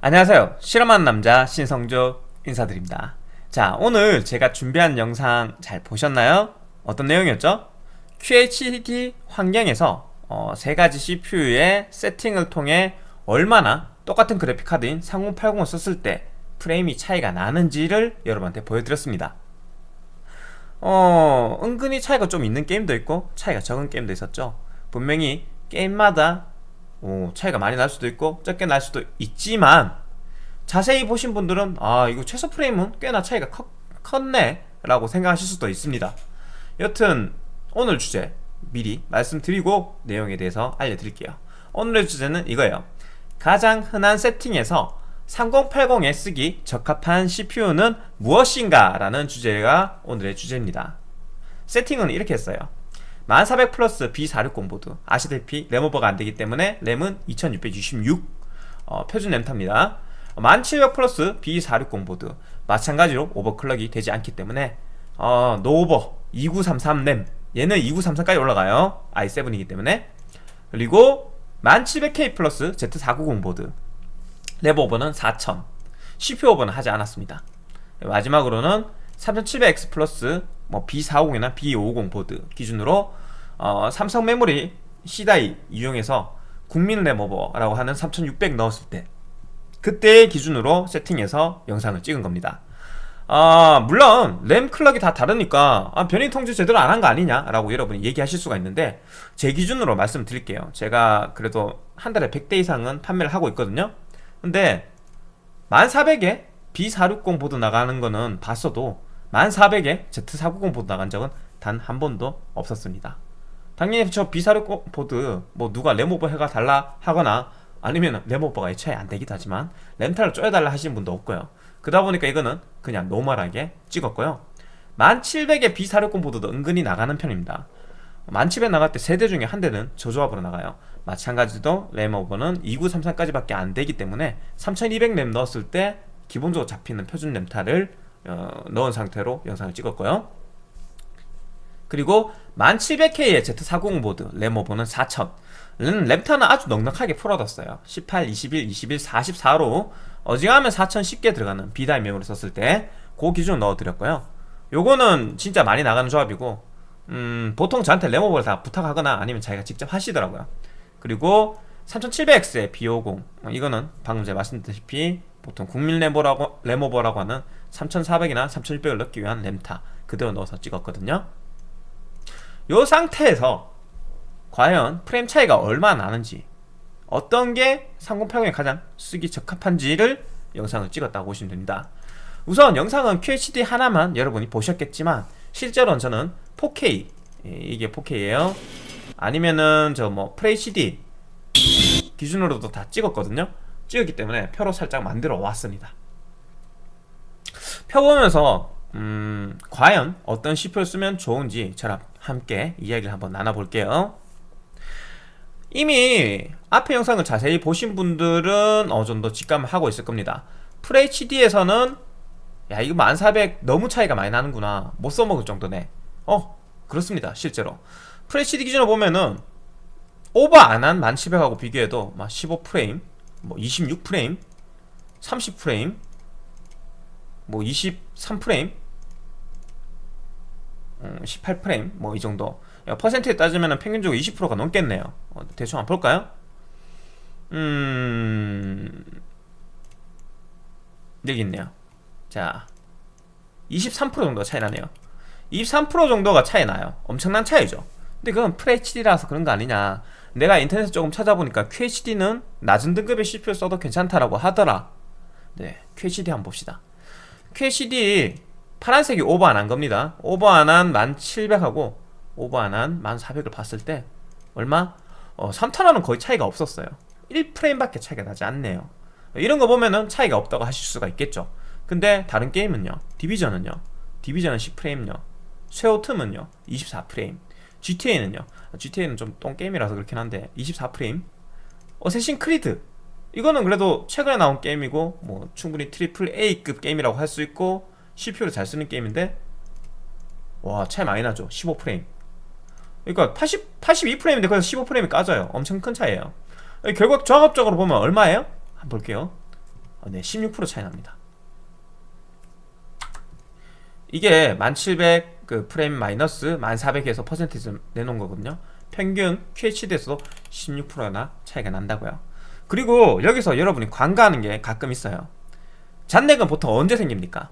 안녕하세요 실험하는 남자 신성조 인사드립니다 자 오늘 제가 준비한 영상 잘 보셨나요? 어떤 내용이었죠? QHD 환경에서 어, 세 가지 CPU의 세팅을 통해 얼마나 똑같은 그래픽카드인 3080을 썼을 때 프레임이 차이가 나는지를 여러분한테 보여드렸습니다 어 은근히 차이가 좀 있는 게임도 있고 차이가 적은 게임도 있었죠 분명히 게임마다 오, 차이가 많이 날 수도 있고 적게 날 수도 있지만 자세히 보신 분들은 아 이거 최소 프레임은 꽤나 차이가 컸, 컸네 라고 생각하실 수도 있습니다. 여튼 오늘 주제 미리 말씀드리고 내용에 대해서 알려드릴게요. 오늘의 주제는 이거예요. 가장 흔한 세팅에서 3080에 쓰기 적합한 CPU는 무엇인가 라는 주제가 오늘의 주제입니다. 세팅은 이렇게 했어요 1400 플러스 B460 보드 아시다시피 램 오버가 안되기 때문에 램은 2666 어, 표준 램 탑니다. 1700 플러스 B460 보드 마찬가지로 overclock이 되지 않기 때문에 어, no over 2933램 얘는 2933까지 올라가요. i7이기 때문에. 그리고 1700K 플러스 Z490 보드 램 오버는 4000 CPU 오버는 하지 않았습니다. 마지막으로는 3700X 플러스 뭐 B450이나 B550 보드 기준으로 어, 삼성 메모리 C die 이용해서 국민 램오버라고 하는 3600 넣었을 때 그때의 기준으로 세팅해서 영상을 찍은 겁니다. 아 물론 램 clock이 다 다르니까 아, 변인 통제 제대로 안 한 거 아니냐 라고 여러분이 얘기하실 수가 있는데 제 기준으로 말씀드릴게요. 제가 그래도 한 달에 100대 이상은 판매를 하고 있거든요. 근데 1400에 B460 보드 나가는 거는 봤어도 1400에 Z490 보드 나간 적은 단 한 번도 없었습니다. 당연히 저 B460 보드 뭐 누가 램오버 해가 달라 하거나 아니면 램오버가 애초에 안 되기도 하지만 램타를 쪼여달라 하시는 분도 없고요. 그러다 보니까 이거는 그냥 normal하게 찍었고요. 1700의 B460 보드도 은근히 나가는 편입니다. 1700 나갈 때 세 대 중에 한 대는 저 조합으로 나가요. 마찬가지로 램 오버는 2933까지 밖에 안 되기 때문에 3200 램 넣었을 때 기본적으로 잡히는 표준 램타를 어, 넣은 상태로 영상을 찍었고요. 그리고 1700K의 Z490 보드 램오버는 4000 램타는 아주 넉넉하게 풀어뒀어요. 18, 21, 21, 44로 어지간하면 4000 쉽게 들어가는 비다이 메모리 썼을 때 그 기준을 넣어드렸고요. 요거는 진짜 많이 나가는 조합이고 음, 보통 저한테 램오버를 다 부탁하거나 아니면 자기가 직접 하시더라고요. 그리고 3700X의 B50 이거는 방금 제가 말씀드렸다시피 보통 국민 램오버라고 하는 3400이나 3600을 넣기 위한 램타 그대로 넣어서 찍었거든요. 요 상태에서 과연 프레임 차이가 얼마나 나는지 어떤 게 3080에 가장 쓰기 적합한지를 영상을 찍었다고 보시면 됩니다. 우선 영상은 QHD 하나만 여러분이 보셨겠지만 실제로는 저는 4K 예, 이게 4K예요. 아니면은 저 뭐 FHD 기준으로도 다 찍었거든요. 찍었기 때문에 표로 살짝 만들어 왔습니다 펴보면서 음, 과연 어떤 CPU를 쓰면 좋은지 저랑 함께 이야기를 한번 나눠볼게요. 이미 앞에 영상을 자세히 보신 분들은 어느 정도 직감을 하고 있을 겁니다. FHD에서는 야 이거 1400 너무 차이가 많이 나는구나. 못 써먹을 정도네. 어 그렇습니다 실제로. FHD 기준으로 보면은 오버 안 한 1700하고 비교해도 막 15프레임 뭐 26프레임 30프레임 뭐 23프레임 18프레임 음, 뭐이 정도. 퍼센트에 따지면 평균적으로 20%가 넘겠네요. 어, 대충 한번 볼까요? 음... 여기 있네요. 자 23% 정도가 차이 나네요. 23% 정도가 차이 나요. 엄청난 차이죠. 근데 그건 FHD라서 그런 거 아니냐. 내가 인터넷에 조금 찾아보니까 QHD는 낮은 등급의 CPU 써도 괜찮다라고 하더라. 네 QHD 한번 봅시다 QHD 파란색이 오버 안 한 겁니다. 오버 안 한 1700하고 오버 안 한 1400을 봤을 때 얼마? 어, 3탄화는 거의 차이가 없었어요. 1프레임밖에 차이가 나지 않네요. 이런 거 보면은 차이가 없다고 하실 수가 있겠죠. 근데 다른 게임은요. 디비전은요. 디비전은 10프레임요. 섀오툼은요. 24프레임. GTA는요. GTA는 좀 똥게임이라서 그렇긴 한데 24프레임. 어쌔신 크리드 이거는 그래도 최근에 나온 게임이고 뭐 충분히 triple A급 게임이라고 할 수 있고 CPU를 잘 쓰는 게임인데 와 차이 많이 나죠 15프레임 그러니까 80, 82프레임인데 거기서 15프레임이 까져요 엄청 큰 차이에요 결국 종합적으로 보면 얼마예요? 한번 볼게요 어, 네, 16% 차이 납니다. 이게 1700 그 프레임 마이너스 1400에서 퍼센테이지 내놓은 거거든요. 평균 QHD에서도 16%나 차이가 난다고요. 그리고 여기서 여러분이 관가하는 게 가끔 있어요. 잔넥은 보통 언제 생깁니까?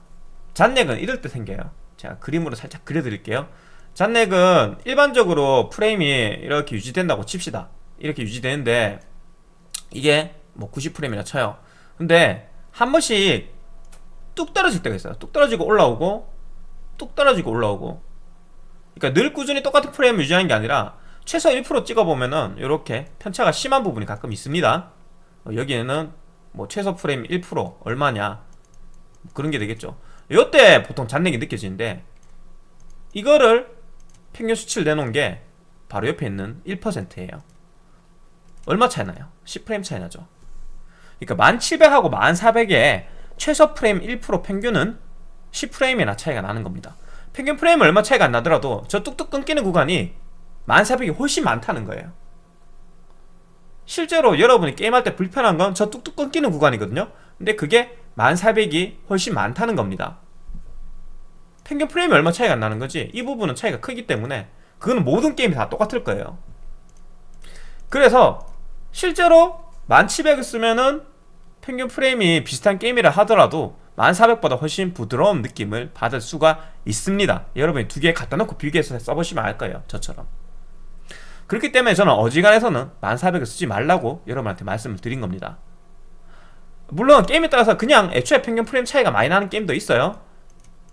잔넥은 이럴 때 생겨요. 제가 그림으로 살짝 그려드릴게요. 잔넥은 일반적으로 프레임이 이렇게 유지된다고 칩시다. 이렇게 유지되는데 이게 뭐 90프레임이라 쳐요. 근데 한 번씩 뚝 떨어질 때가 있어요. 뚝 떨어지고 올라오고 뚝 떨어지고 올라오고 그러니까 늘 꾸준히 똑같은 프레임을 유지하는 게 아니라 최소 1% 찍어보면은 이렇게 편차가 심한 부분이 가끔 있습니다 어, 여기에는 뭐 최소 프레임 1% 얼마냐? 그런 게 되겠죠. 이때 보통 잔내기 느껴지는데 이거를 평균 수치를 내놓은 게 바로 옆에 있는 1%예요. 얼마 차이 나요? 10프레임 차이 나죠. 그러니까 1700하고 1400에 최소 프레임 1% 평균은 10프레임이나 차이가 나는 겁니다. 평균 프레임 얼마 차이가 안 나더라도 저 뚝뚝 끊기는 구간이 1400이 훨씬 많다는 거예요 실제로 여러분이 게임할 때 불편한 건 저 뚝뚝 끊기는 구간이거든요. 근데 그게 1400이 훨씬 많다는 겁니다. 평균 프레임이 얼마 차이가 안 나는 거지. 이 부분은 차이가 크기 때문에 그거는 모든 게임이 다 똑같을 거예요. 그래서 실제로 1700을 쓰면은 평균 프레임이 비슷한 게임이라 하더라도 1400보다 훨씬 부드러운 느낌을 받을 수가 있습니다. 여러분이 두 개 갖다 놓고 비교해서 써보시면 알 거예요. 저처럼 그렇기 때문에 저는 어지간해서는 1400을 쓰지 말라고 여러분한테 말씀을 드린 겁니다. 물론 게임에 따라서 그냥 애초에 평균 프레임 차이가 많이 나는 게임도 있어요.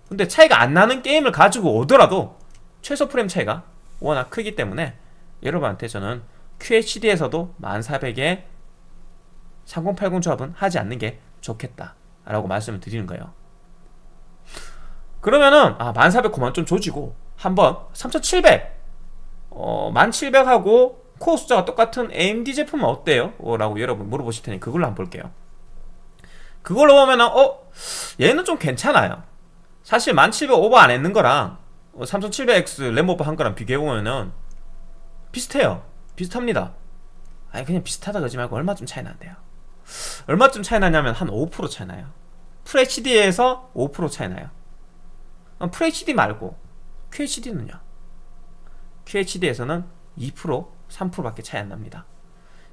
근데 차이가 안 나는 게임을 가지고 오더라도 최소 프레임 차이가 워낙 크기 때문에 여러분한테 저는 QHD에서도 1400에 3080 조합은 하지 않는 게 좋겠다 라고 말씀을 드리는 거예요. 그러면은 아 1400 그만 좀 조지고 한번 3700 어, 1700하고 코어 숫자가 똑같은 AMD 제품은 어때요? 어, 라고 여러분 물어보실 테니 그걸로 한번 볼게요. 그걸로 보면 은 어? 얘는 좀 괜찮아요. 사실 1700 오버 안 했는 거랑 3700X 램 오버 한 거랑 비교해보면은 비슷해요. 비슷합니다. 아니 그냥 비슷하다 그러지 말고 얼마쯤 차이 난대요. 얼마쯤 차이 나냐면 한 5% 차이 나요. FHD에서 5% 차이 나요. FHD 말고 QHD는요 QHD에서는 2% 3%밖에 차이 안 납니다.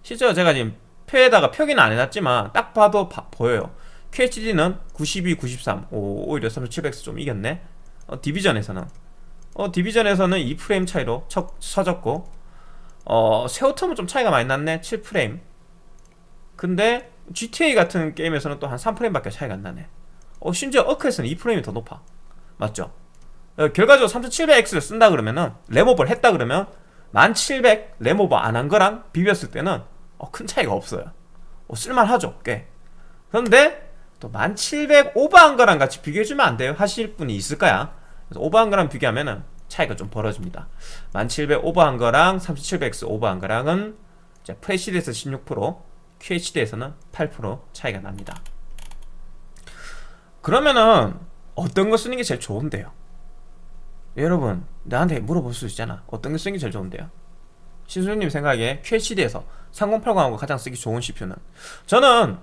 실제로 제가 지금 표에다가 표기는 안 해놨지만 딱 봐도 바, 보여요. QHD는 92, 93 오, 오히려 3700X 좀 이겼네. 어, 디비전에서는. 어, 디비전에서는 2프레임 차이로 쳐, 쳐졌고 어, 세오텀은 좀 차이가 많이 났네. 7프레임. 근데 GTA 같은 게임에서는 또 한 3프레임밖에 차이가 안 나네. 어, 심지어 어크에서는 2프레임이 더 높아. 맞죠? 어, 결과적으로 3700X를 쓴다 그러면은 램오버를 했다 그러면 1700 램오버 안 한 거랑 비볐을 때는 어, 큰 차이가 없어요. 어, 쓸만하죠 꽤. 그런데 또 1700 오버한 거랑 같이 비교해주면 안 돼요. 하실 분이 있을 거야. 그래서 오버한 거랑 비교하면은 차이가 좀 벌어집니다. 1700 오버한 거랑 3700X 오버한 거랑은 프레시드에서 16% QHD에서는 8% 차이가 납니다. 그러면은 어떤 거 쓰는 게 제일 좋은데요 여러분 나한테 물어볼 수 있잖아. 어떤 게 쓰는 게 제일 좋은데요? 신수님 생각에 QHD에서 3080하고 가장 쓰기 좋은 CPU는? 저는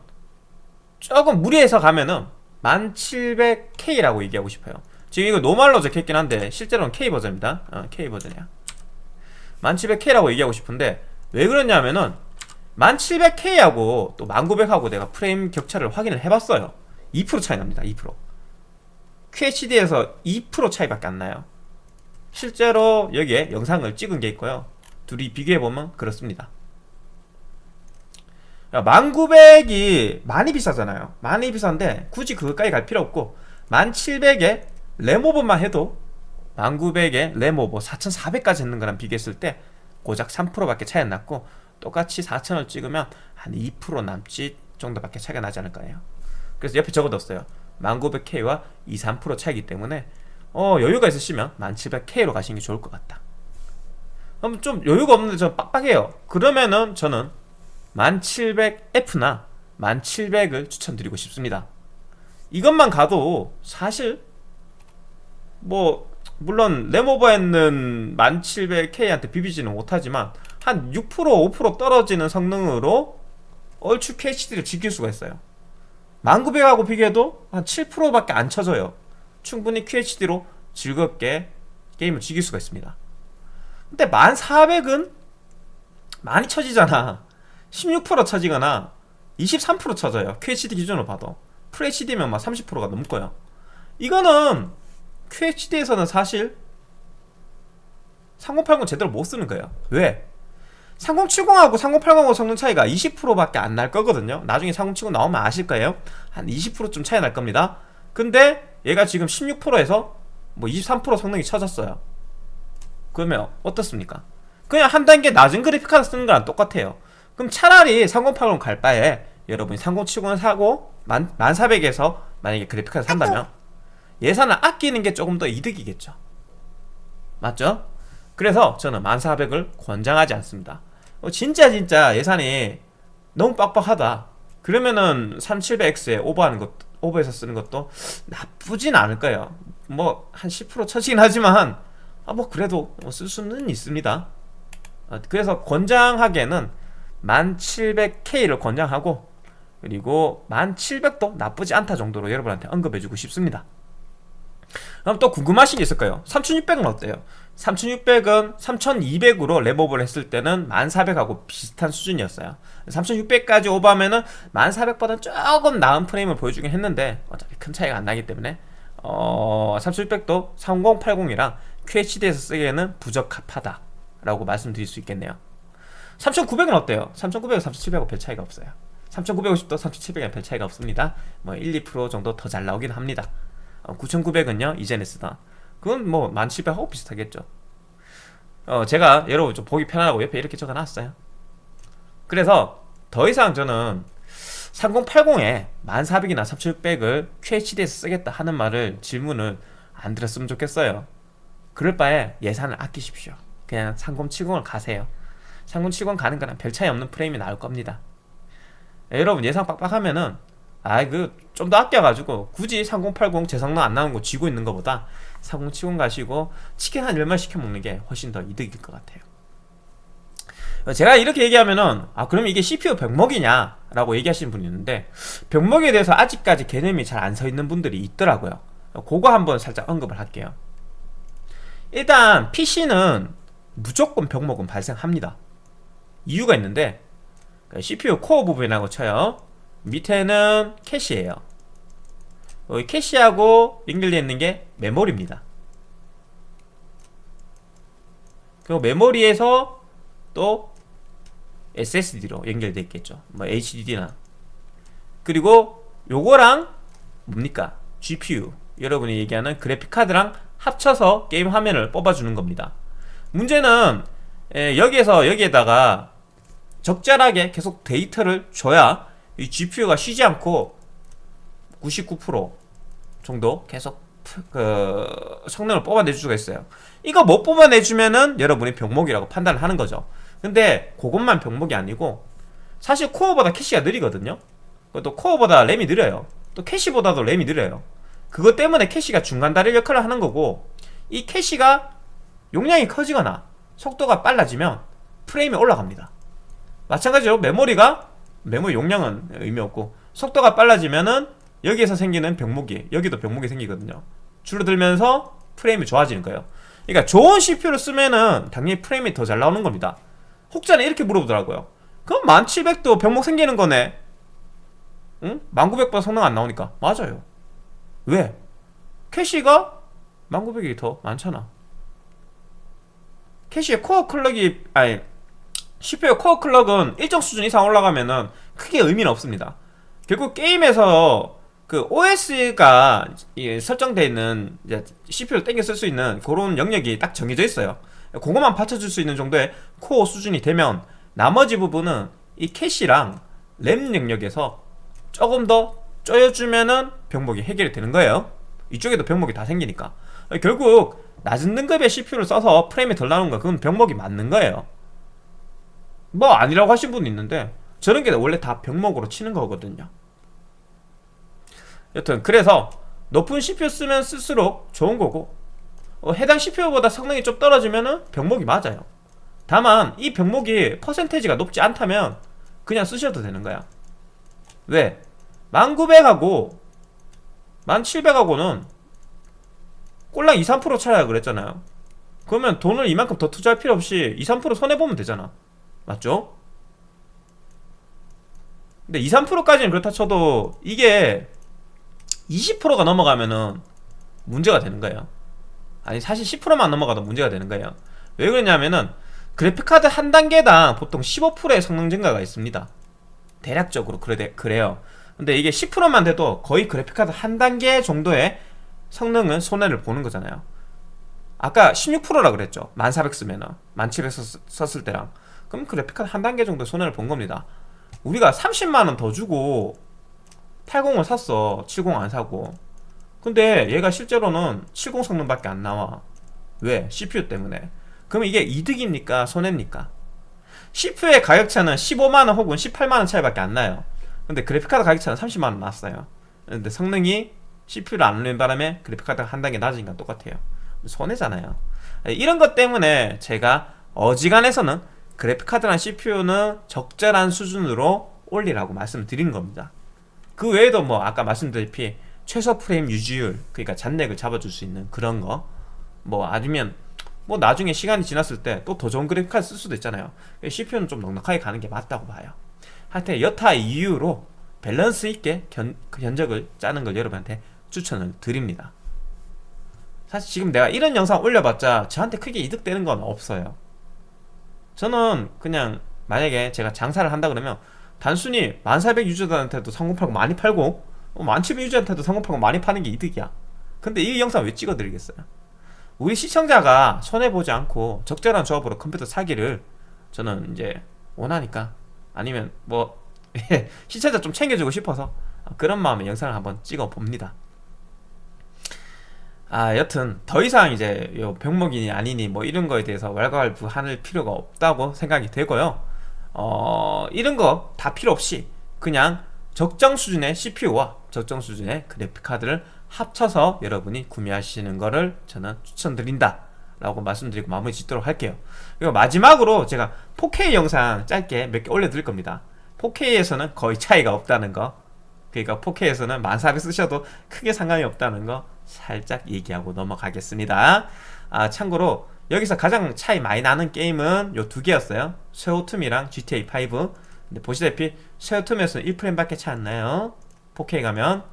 조금 무리해서 가면은 1700K라고 얘기하고 싶어요. 지금 이거 노말로 적혀있긴 한데 실제로는 K버전입니다. 어, K버전이야. 1700K라고 얘기하고 싶은데 왜 그러냐면은 1700K하고 또 1900하고 내가 프레임 격차를 확인을 해봤어요. 2% 차이 납니다 2% QHD에서 2% 차이밖에 안 나요 실제로 여기에 영상을 찍은 게 있고요. 둘이 비교해보면 그렇습니다. 1900이 많이 비싸잖아요. 많이 비싼데 굳이 그것까지 갈 필요 없고 1700에 램오버만 해도 1900에 램오버 4400까지 했는 거랑 비교했을 때 고작 3%밖에 차이 안 났고 똑같이 4000을 찍으면 한 2% 남짓 정도밖에 차이가 나지 않을 거예요. 그래서 옆에 적어뒀어요. 1900K와 2, 3% 차이기 때문에 어 여유가 있으시면 1700K로 가시는 게 좋을 것 같다. 좀 여유가 없는데 좀 빡빡해요. 그러면은 저는 1700F나 1700을 추천드리고 싶습니다. 이것만 가도 사실 뭐 물론 램오버했는 1700K한테 비비지는 못하지만 한 6% 5% 떨어지는 성능으로 얼추 QHD를 지킬 수가 있어요. 1900하고 비교해도 한 7%밖에 안 쳐져요 충분히 QHD로 즐겁게 게임을 즐길 수가 있습니다. 근데 1400은 많이 쳐지잖아. 16% 쳐지거나 23% 쳐져요. QHD 기준으로 봐도. FHD면 막 30%가 넘고요 이거는 QHD에서는 사실 3080 제대로 못 쓰는 거예요. 왜? 3070하고 3080하고 성능 차이가 20%밖에 안 날 거거든요. 나중에 3070 나오면 아실 거예요. 한 20%좀 차이 날 겁니다 근데 얘가 지금 16%에서 뭐 23% 성능이 쳐졌어요. 그러면 어떻습니까? 그냥 한 단계 낮은 그래픽카드 쓰는 거랑 똑같아요. 그럼 차라리 3080 갈 바에 여러분이 3070을 사고 1400에서 만약에 그래픽카드 산다면 예산을 아끼는 게 조금 더 이득이겠죠. 맞죠? 그래서 저는 1400을 권장하지 않습니다. 어, 진짜 진짜 예산이 너무 빡빡하다. 그러면은 3700X에 오버하는 것 오버해서 쓰는 것도 나쁘진 않을 거예요? 뭐 한 10% 처지긴 하지만 아 뭐 그래도 쓸 수는 있습니다. 어, 그래서 권장하기에는 1700K를 권장하고 그리고 1700도 나쁘지 않다 정도로 여러분한테 언급해주고 싶습니다 그럼 또 궁금하신 게 있을 거예요 3600은 어때요? 3600은 3200으로 랩업을 했을 때는 1400하고 비슷한 수준이었어요. 3600까지 오버하면은 1400보다 조금 나은 프레임을 보여주긴 했는데 어차피 큰 차이가 안 나기 때문에 어, 3600도 3080이랑 QHD에서 쓰기에는 부적합하다 라고 말씀드릴 수 있겠네요. 3900은 어때요? 3900은 3700하고 별 차이가 없어요. 3950도 3700은 별 차이가 없습니다. 뭐 1, 2% 정도 더 잘 나오긴 합니다 9900은요 이전에 쓰던 그건 뭐 1700하고 비슷하겠죠. 어 제가 여러분 좀 보기 편하고 옆에 이렇게 적어놨어요. 그래서 더 이상 저는 3080에 1400이나 3600을 QHD에서 쓰겠다 하는 말을 질문을 안 들었으면 좋겠어요. 그럴 바에 예산을 아끼십시오. 그냥 3070을 가세요. 3070 가는 거랑 별 차이 없는 프레임이 나올 겁니다. 여러분 예산 빡빡하면은 아이 그 좀 더 아껴가지고 굳이 3080 재성능 안 나오는 거 쥐고 있는 것보다 3070 가시고 치킨 한 10만 시켜 먹는 게 훨씬 더 이득일 것 같아요. 제가 이렇게 얘기하면은 아 그러면 이게 CPU 병목이냐 라고 얘기하시는 분이 있는데 병목에 대해서 아직까지 개념이 잘 안 서 있는 분들이 있더라고요. 그거 한번 살짝 언급을 할게요. 일단 PC는 무조건 병목은 발생합니다. 이유가 있는데 CPU 코어 부분이라고 쳐요 밑에는 캐시예요. 여기 캐시하고 연결되어 있는 게 메모리입니다. 그리고 메모리에서 또 SSD로 연결되어 있겠죠. 뭐 HDD나. 그리고 요거랑 뭡니까? GPU 여러분이 얘기하는 그래픽카드랑 합쳐서 게임 화면을 뽑아주는 겁니다. 문제는 여기에서 여기에다가 적절하게 계속 데이터를 줘야 이 GPU가 쉬지 않고 99% 정도 계속 그 성능을 뽑아낼 수가 있어요. 이거 못 뽑아내주면은 여러분이 병목이라고 판단을 하는 거죠. 근데 그것만 병목이 아니고 사실 코어보다 캐시가 느리거든요. 또 코어보다 램이 느려요. 또 캐시보다도 램이 느려요. 그것 때문에 캐시가 중간 다리 역할을 하는 거고 이 캐시가 용량이 커지거나 속도가 빨라지면 프레임이 올라갑니다. 마찬가지로 메모리가 메모리 용량은 의미 없고 속도가 빨라지면은 여기에서 생기는 병목이 여기도 병목이 생기거든요. 줄어들면서 프레임이 좋아지는 거예요. 그러니까 좋은 CPU를 쓰면은 당연히 프레임이 더 잘 나오는 겁니다. 혹자는 이렇게 물어보더라고요. 그럼 1700도 병목 생기는 거네. 응? 1900보다 성능 안 나오니까. 맞아요. 왜? 캐시가 1900이 더 많잖아. 캐시의 코어 clock이 아니 CPU 코어 clock은 일정 수준 이상 올라가면은 크게 의미는 없습니다. 결국 게임에서 그 OS가 설정되어 있는 CPU를 땡겨 쓸 수 있는 그런 영역이 딱 정해져 있어요. 그것만 받쳐줄 수 있는 정도의 코어 수준이 되면 나머지 부분은 이 캐시랑 램 영역에서 조금 더 쪼여주면은 병목이 해결이 되는 거예요. 이쪽에도 병목이 다 생기니까. 결국 낮은 등급의 CPU를 써서 프레임이 덜 나오는 거 그건 병목이 맞는 거예요. 뭐 아니라고 하신 분이 있는데 저런 게 원래 다 병목으로 치는 거거든요. 여튼 그래서 높은 CPU 쓰면 쓸수록 좋은 거고 어, 해당 CPU보다 성능이 좀 떨어지면은 병목이 맞아요. 다만 이 병목이 퍼센테이지가 높지 않다면 그냥 쓰셔도 되는 거야. 왜? 1900하고 1700하고는 꼴랑 2, 3% 차이야 그랬잖아요. 그러면 돈을 이만큼 더 투자할 필요 없이 2, 3% 손해보면 되잖아 맞죠? 근데 2, 3%까지는 그렇다 쳐도 이게 20%가 넘어가면은 문제가 되는 거예요. 아니 사실 10%만 넘어가도 문제가 되는 거예요. 왜 그러냐면은 그래픽카드 한 단계당 보통 15%의 성능 증가가 있습니다. 대략적으로 그래, 그래요. 근데 이게 10%만 돼도 거의 그래픽카드 한 단계 정도의 성능은 손해를 보는 거잖아요. 아까 16%라 그랬죠. 1400 쓰면은. 1700 썼을 때랑 그럼 그래픽카드 한 단계 정도 손해를 본 겁니다. 우리가 30만원 더 주고 80을 샀어. 70 안 사고. 근데 얘가 실제로는 70 성능밖에 안 나와. 왜? CPU 때문에. 그럼 이게 이득입니까? 손해입니까? CPU의 가격차는 15만원 혹은 18만원 차이밖에 안 나요. 근데 그래픽카드 가격차는 30만원 났어요. 근데 성능이 CPU를 안 올리는 바람에 그래픽카드가 한 단계 낮으니까 똑같아요. 손해잖아요. 이런 것 때문에 제가 어지간해서는 그래픽카드랑 CPU는 적절한 수준으로 올리라고 말씀드린 겁니다. 그 외에도 뭐 아까 말씀드렸다시피 최소 프레임 유지율 그러니까 잔렉을 잡아줄 수 있는 그런 거뭐 아니면 뭐 나중에 시간이 지났을 때 또 더 좋은 그래픽카드 쓸 수도 있잖아요. CPU는 좀 넉넉하게 가는 게 맞다고 봐요. 하여튼 여타 이유로 밸런스 있게 견, 그 견적을 짜는 걸 여러분한테 추천을 드립니다. 사실 지금 내가 이런 영상 올려봤자 저한테 크게 이득되는 건 없어요 저는 그냥 만약에 제가 장사를 한다 그러면 단순히 1400 유저들한테도 상공팔고 많이 팔고 1700 유저한테도 상공팔고 많이 파는 게 이득이야. 근데 이 영상 왜 찍어드리겠어요? 우리 시청자가 손해보지 않고 적절한 조합으로 컴퓨터 사기를 저는 이제 원하니까 아니면 뭐 시청자 좀 챙겨주고 싶어서 그런 마음에 영상을 한번 찍어 봅니다 아 여튼 더 이상 이제 요 병목이니 아니니 뭐 이런 거에 대해서 왈가왈부할 필요가 없다고 생각이 되고요. 어 이런 거 다 필요 없이 그냥 적정 수준의 CPU와 적정 수준의 그래픽카드를 합쳐서 여러분이 구매하시는 거를 저는 추천드린다 라고 말씀드리고 마무리 짓도록 할게요. 그리고 마지막으로 제가 4K 영상 짧게 몇 개 올려드릴 겁니다. 4K에서는 거의 차이가 없다는 거. 그러니까 4K에서는 1400 쓰셔도 크게 상관이 없다는 거 살짝 얘기하고 넘어가겠습니다. 아 참고로 여기서 가장 차이 많이 나는 게임은 요 두 개였어요. 쇠오툼이랑 GTA5 근데 보시다시피 쇠오툼에서는 1프레임밖에 차이 안 나요. 4K 가면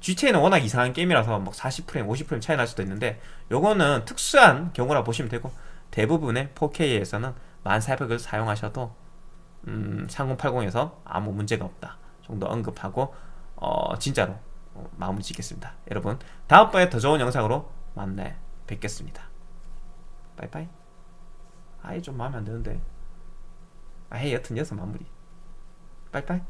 GTA는 워낙 이상한 게임이라서 막 40프레임, 50프레임 차이 날 수도 있는데 요거는 특수한 경우라 보시면 되고 대부분의 4K에서는 1400을 사용하셔도 음, 3080에서 아무 문제가 없다 정도 언급하고 어, 진짜로 어, 마무리 짓겠습니다. 여러분 다음번에 더 좋은 영상으로 만나 뵙겠습니다. 빠이빠이. 아이 좀 마음에 안 드는데. 아이 여튼 여기서 마무리. 빠이빠이